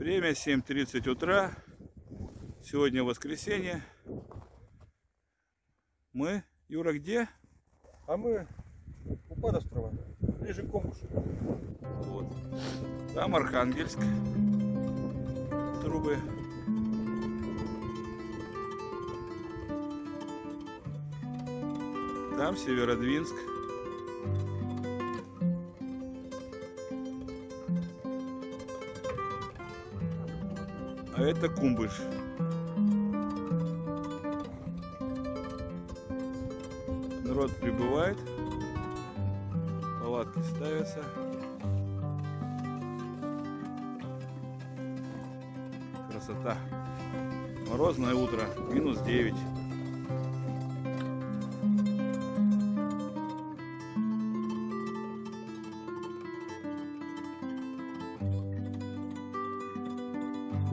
Время 7.30 утра. Сегодня воскресенье. Мы, Юра, где? А мы у Падострова, ближе к Комушу. Вот. Там Архангельск. Трубы. Там Северодвинск. Это Кумбыш. Народ прибывает. Палатки ставятся. Красота. Морозное утро. Минус 9.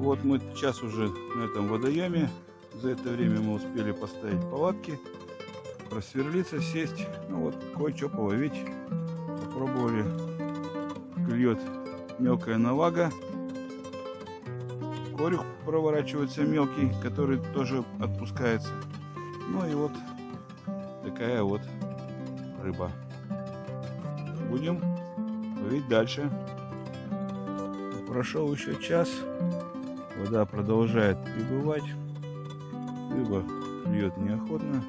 Вот мы сейчас уже на этом водоеме. За это время мы успели поставить палатки, просверлиться, сесть. Ну вот, кое-что половить. Попробовали. Клюет мелкая навага. Корюх проворачивается мелкий, который тоже отпускается. Ну и вот такая вот рыба. Будем ловить дальше. Прошел еще час. Вода продолжает прибывать. Рыба клюет неохотно.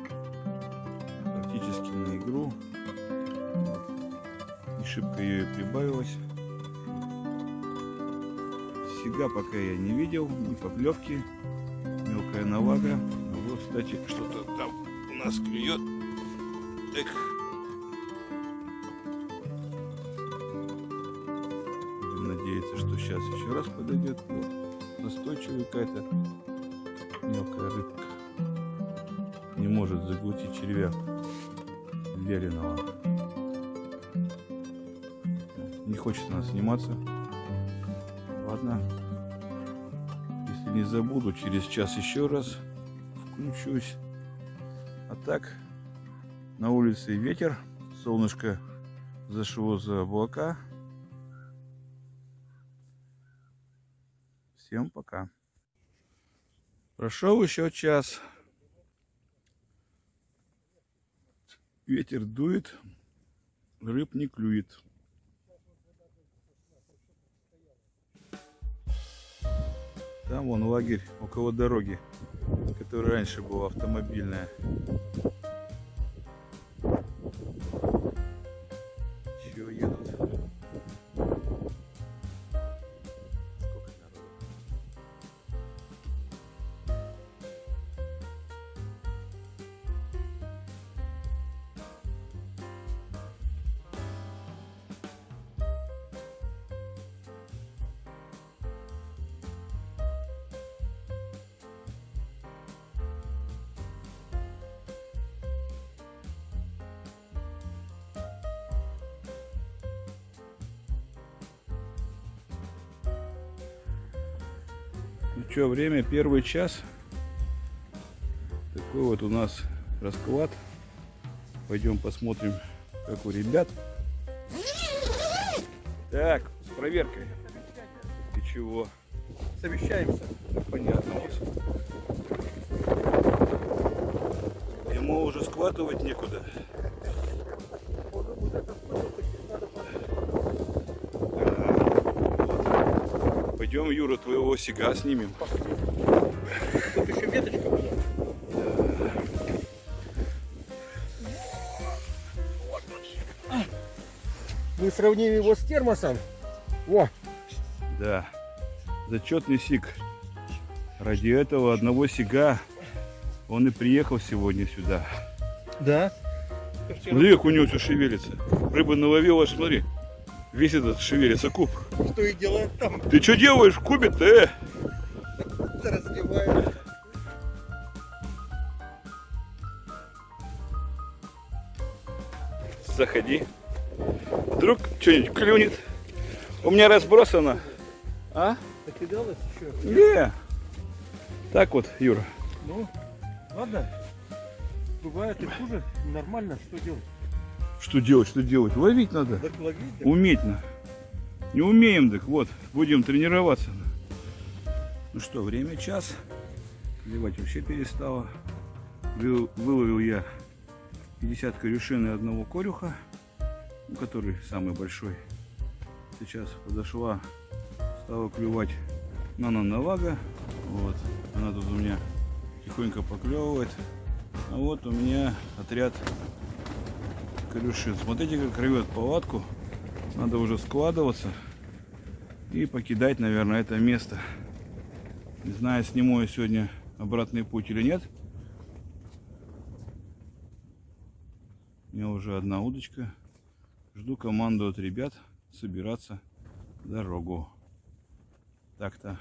Практически на игру. Не шибко ее и прибавилось. Сега пока я не видел, ни поклевки. Мелкая навага. А вот, кстати, что-то там у нас клюет. Эх. Будем надеяться, что сейчас еще раз подойдет. Вот настойчивая какая-то мелкая рыбка. Не может заглотить червя вяленого. Не хочет она сниматься. Ладно. Если не забуду, через час еще раз включусь. А так, на улице ветер, солнышко зашло за облака. Всем пока. Прошел еще час. Ветер дует, рыб не клюет. Там вон лагерь около дороги, которая раньше была автомобильная. Что, время первый час. Такой вот у нас расклад. Пойдем посмотрим, как у ребят. Так, с проверкой. Ты чего? Совещаемся. Понятно. Ему уже складывать некуда. Пойдем, Юра, твоего сега снимем. Тут еще веточка была. Мы сравним его с термосом. О, Да, зачетный сиг. Ради этого одного сига он и приехал сегодня сюда. да. Смотри, как у него все шевелится. Рыба наловила, смотри. Весь этот шевелится куб. Что и делает там, Ты что делаешь в кубе-то, э? разливает. Заходи. Вдруг что-нибудь клюнет. У меня разбросано. А? Накидалось еще. Не. Так вот, Юра. Ну, ладно. Бывает и хуже. Нормально, что делать? Что делать, что делать? Ловить надо. Так ловить, так Уметь надо. Не умеем, так вот, будем тренироваться. Ну что, время час. Клевать вообще перестало. Вы- Выловил я 50 корюшин и одного корюха, ну, который самый большой. Сейчас подошла, стала клювать Нана Навага. Вот, она тут у меня тихонько поклевывает. А вот у меня отряд корюшин. Смотрите, как рвет палатку. Надо уже складываться и покидать, наверное, это место. Не знаю, сниму я сегодня обратный путь или нет. У меня уже одна удочка. Жду команду от ребят собираться дорогу. Так-то.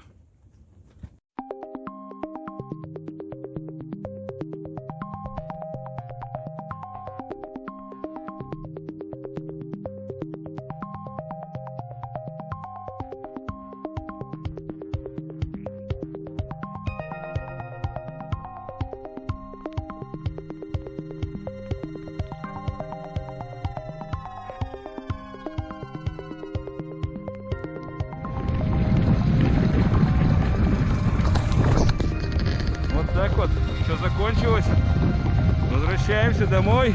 Так вот все закончилось. Возвращаемся домой.